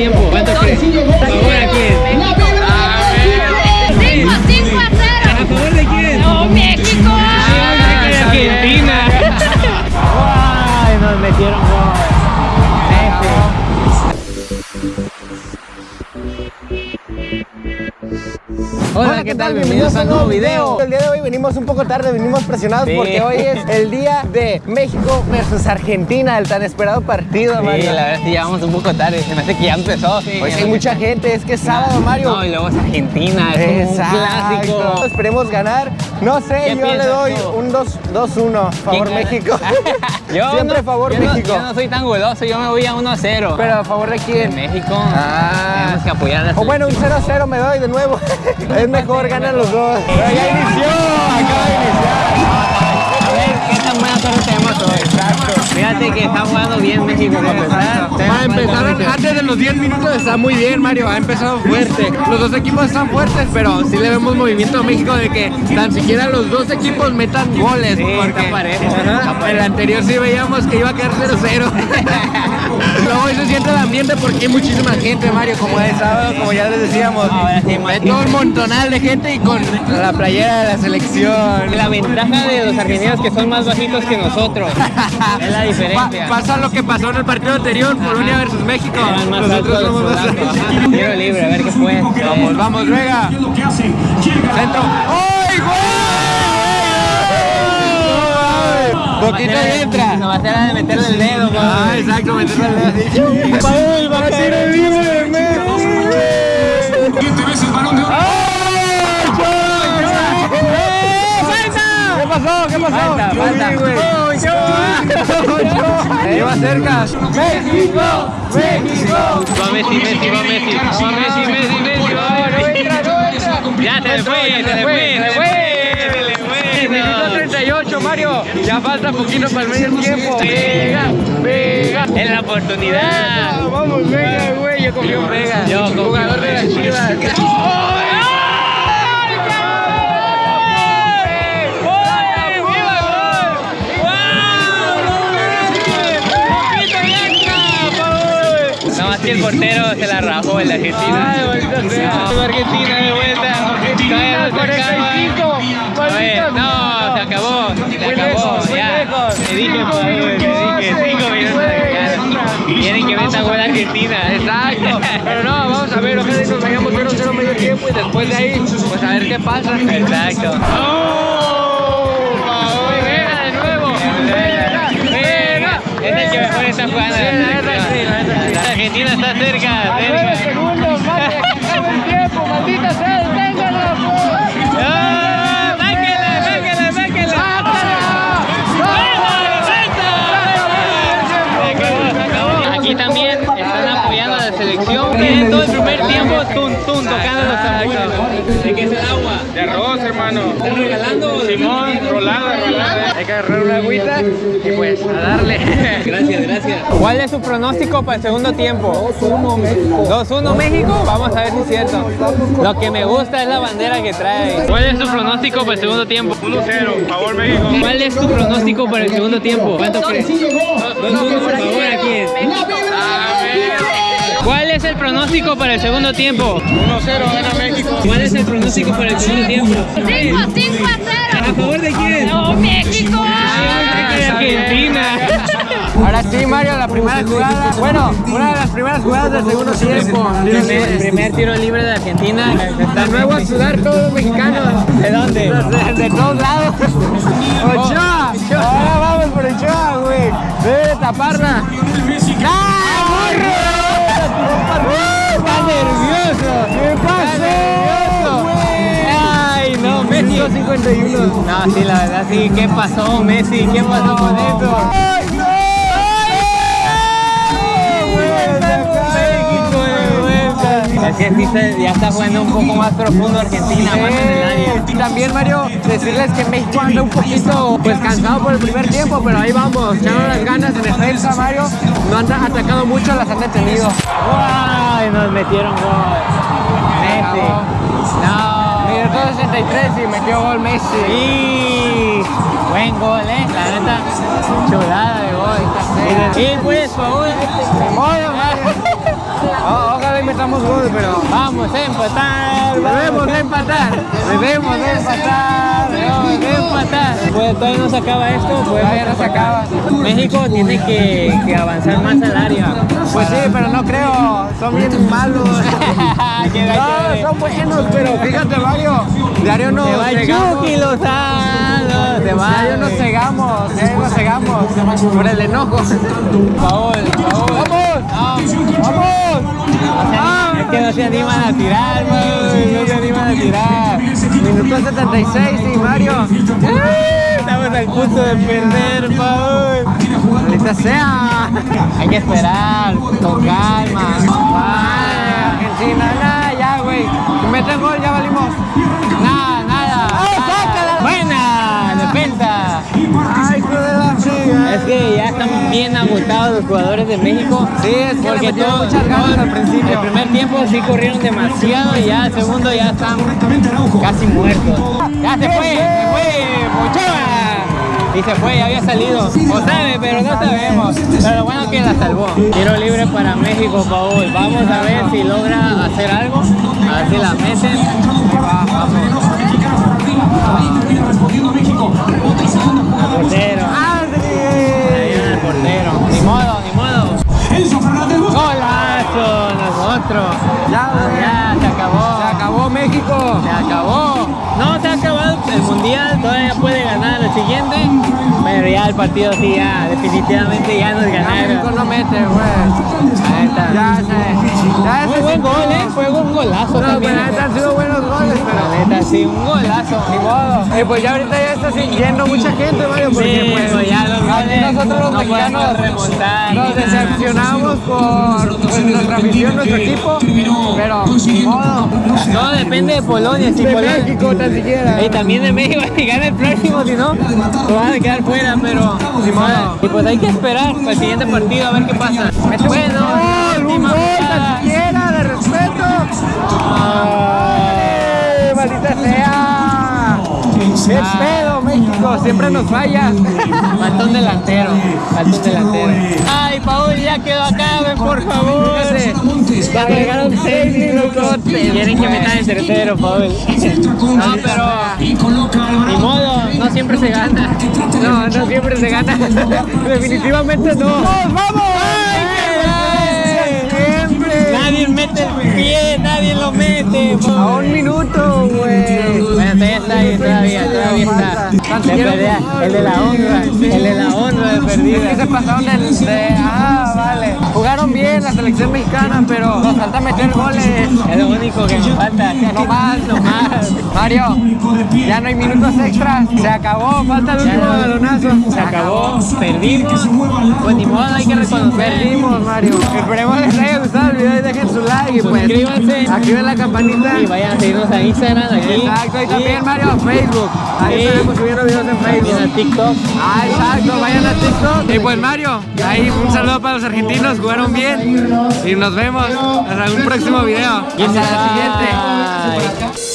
tiempo. ¿Cuánto? Hola, ¿qué tal? Bienvenidos a un nuevo video. El día de hoy venimos un poco tarde, venimos presionados Sí. porque hoy es el día de México versus Argentina, el tan esperado partido, Sí, Mario. la verdad es que ya vamos un poco tarde. Se me hace que ya empezó. Sí, ya hay mucha gente, es que es sábado, Mario. No, y luego es Argentina, es como un Exacto. clásico. Esperemos ganar. No sé, ¿Qué yo le doy tú? un 2-1. Favor. México. Yo Siempre no- favor yo no- México. yo no soy tan goloso, yo me voy a 1 a 0. Pero a favor de de quién. México. Ah. Tenemos que apoyar a la O bueno, un 0-0 me doy de nuevo. es mejor, ganan los dos. Pero ya inició, acaba de iniciar. A ver, ¿qué tan buena torre tenemos hoy? Exacto. Fíjate que está jugando bien México para empezar. Para empezar, antes de los 10 minutos está muy bien, Mario. Ha empezado fuerte. Los dos equipos están fuertes, pero sí le vemos movimiento a México de que tan siquiera los dos equipos metan goles. Sí, porque está parejo, está parejo. el anterior sí veíamos que iba a quedar 0-0. Luego hoy se siente el ambiente porque hay muchísima gente, Mario, como es sábado, como ya les decíamos. Ahora sí, Hay todo un montonal de gente y con la playera de la selección. La ventaja de los argentinos que son más bajitos que nosotros. es la diferencia. Pa- pasa lo que pasó en el partido anterior, Polonia versus México. Más Nosotros somos más. Tiro libre, a ver qué fue. Vamos, vamos, Vega. Centro. ¡Ay, gol! Poquito y entra. No va a ser la de meterle el dedo, Ah, exacto, meterle el libre, ¿Qué pasó? ¿Qué pasó? Falta, Yo falta. güey. Iba cerca. México, México. Va Messi, Messi, va Messi. Va Messi, Messi, Messi, va Messi. Ya se le fue, se fue, se fue. Se fue. Minuto no. 38, Mario. Ya falta poquito para el medio tiempo. Vega, Vega. Es la oportunidad. Vamos, Vega, güey. Yo confío en Vega. Yo jugador de las. Chivas. Que el portero se la rajó en la Argentina. Ay, sea. No, Argentina de vuelta. Acaba. 45. Oye, no, se acabó, se acabó, ya. Te dije, te dije, cinco seis, minutos. ya. Quieren que meta gol Argentina. Exacto, pero no, vamos a ver, ojalá y nos vayamos 0-0 medio tiempo y después de ahí, pues a ver qué pasa. Exacto. Está cerca, A nueve segundos, mate, que acabe el tiempo, maldita sea, deténganlo. ¡Ah! Aquí también están apoyando a la selección. Tienen todo el primer tiempo tum, tum, tocando los tambores. ¿De qué es el agua? De arroz, hermano. ¿Están regalando? Simón, rolada, rolada. Hay que agarrar una agüita y pues a darle. Gracias, gracias. ¿Cuál es su pronóstico para el segundo tiempo? 2-1 México. 2-1 México. Vamos a ver si es cierto. Lo que me gusta es la bandera que trae. ¿Cuál es su pronóstico para el segundo tiempo? 1-0, favor México. ¿Cuál es tu pronóstico para el segundo tiempo? ¿Cuánto crees? 2-1 por favor a quién. ¿Cuál es el pronóstico para el segundo tiempo? 1-0, gana México. ¿Cuál es el pronóstico para el segundo tiempo? 5, 5 a ¿A 0. favor de quién? ¡No, México! Argentina. Ahora sí, Mario, la primera jugada. Bueno, una de las primeras jugadas del segundo tiempo. Primer, primer tiro libre de Argentina. De nuevo a sudar todos los mexicanos. ¿De dónde? De, de todos lados. Ochoa. Ahora vamos por Ochoa, güey. Debe de taparla. ¡Ah! Está nervioso. ¿Qué pasó? Ay, no, Messi. 51. No, sí, la verdad, sí. ¿Qué pasó, Messi? ¿Qué pasó con eso? Es que sí se- ya está jugando un poco más profundo Argentina, más en el área. Y también, Mario, decirles que México anda un poquito pues cansado por el primer tiempo, pero ahí vamos, echando las ganas en defensa, Mario. No han atacado mucho, las han detenido. ¡Ay! Nos metieron gol. Messi. No. Minuto 63 y metió gol Messi. Sí. Buen gol, eh. La neta, chulada de gol. Y pues, por favor. Gol, pero Vamos a empatar. debemos de empatar. Debemos de empatar. Debemos de empatar. Pues todavía no se acaba esto. Pues Todavía no se acaba. México tiene que, que avanzar más al área. Pues sí, pero no creo. Son bien malos. No, son buenos, pero fíjate, Mario. Diario nos cegamos. Diario nos cegamos, diario nos cegamos. Por el enojo. Paul, Paul. ¡Vamos! ¡Vamos! Es que no se animan a tirar, güey. No se animan a tirar. Minuto 76, sí, Mario. Estamos al punto de perder, Paul. Maldita sea. Hay que esperar, con calma. Argentina, nada, ya, güey. Si meten gol, ya valimos. Ay. Es que ya están bien agotados los jugadores de México. Sí, es que le porque todo, muchas ganas todo al principio. El primer tiempo sí corrieron demasiado y ya el segundo ya están casi muertos. Ya se fue, se fue, Ochoa. Y se fue, ya había salido. O sabe, pero no sabemos. Pero lo bueno es que la salvó. Tiro libre para México, Paul. Vamos a ver si logra hacer algo. A ver si la meten. Va, vamos. Al portero. Ahí viene el portero. Ni modo, ni modo. Golazo, nosotros. Ya. Ya, se acabó. Se acabó México. Se acabó. No se ha acabado el mundial, todavía puede ganar el siguiente. Pero ya el partido sí, ya, definitivamente ya nos Ya México ganaron. no mete, güey. Ahí está. Ya se. Ya Muy buen gol, eh. Fue un golazo No, también. pero sí, un golazo. Ni modo. Eh, pues ya ahorita ya está siguiendo mucha gente, Mario, porque Sí, pues, ya los goles nosotros los no mexicanos remontar nos decepcionamos por pues, nuestra afición, nuestro equipo, pero ni modo. Todo depende de Polonia. Si De Polonia, México tan siquiera. Y también de México si gana el próximo, si no, se van a quedar fuera, pero Ni modo. Y pues hay que esperar para el siguiente partido a ver qué pasa. Bueno, última sea! ¡Qué pedo, México! Siempre nos falla. Falta un delantero, falta un delantero. Ay, Paul, ya quedó acá, ven por favor. Ya agregaron seis minutos. Quieren que metan el tercero, Paul. No, pero ni modo, no siempre se gana. No, no siempre se gana. Definitivamente no. ¡Vamos! Siempre. Nadie mete el pie, nadie lo mete. A un minuto, güey. Bueno, todavía está ahí, todavía, todavía está. Perdida, el de la honra, el de la honra de Es que perdida. se pasaron del, de... Ah, vale. Jugaron bien la selección mexicana, pero nos falta meter goles. Es lo único que nos falta. No más, no más. Mario, ya no hay minutos extras. Se acabó, falta el último balonazo. Se acabó, perdimos. Pues ni modo, hay que reconocer. Perdimos, Mario. Esperemos les haya gustado video y dejen su like y pues Suscríbanse. activen la campanita. Y vayan a seguirnos a Instagram aquí. Exacto, y también Mario, Facebook. Ahí estaremos subiendo videos en a Facebook. TikTok. Ah, exacto, vayan a TikTok. Y pues Mario, ahí un saludo para los argentinos, jugaron bien. Y nos vemos hasta un próximo video. Hasta la siguiente.